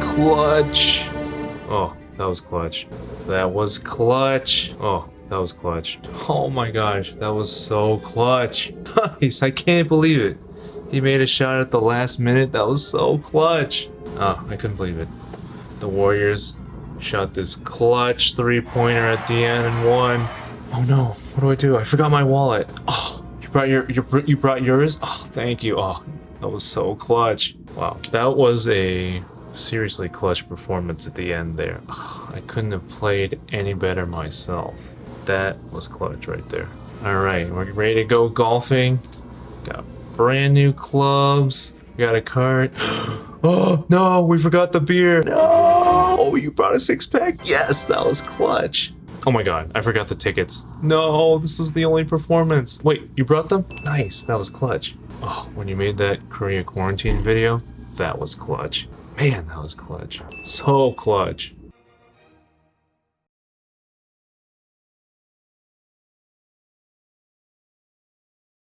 Clutch. Oh, that was clutch. That was clutch. Oh, that was clutch. Oh my gosh, that was so clutch. Nice, I can't believe it. He made a shot at the last minute. That was so clutch. Oh, I couldn't believe it. The Warriors shot this clutch three-pointer at the end and won. Oh no, what do I do? I forgot my wallet. Oh, brought your, your you brought yours? Oh, thank you. Oh, that was so clutch. Wow, that was a seriously clutch performance at the end there. Oh, I couldn't have played any better myself. That was clutch right there. All right, we're ready to go golfing. Got brand new clubs. We got a cart. Oh no, we forgot the beer. No, oh, you brought a six pack. Yes, that was clutch. Oh my god, I forgot the tickets. No, this was the only performance. Wait, you brought them? Nice, that was clutch. Oh, when you made that Korea quarantine video, that was clutch. Man, that was clutch. So clutch.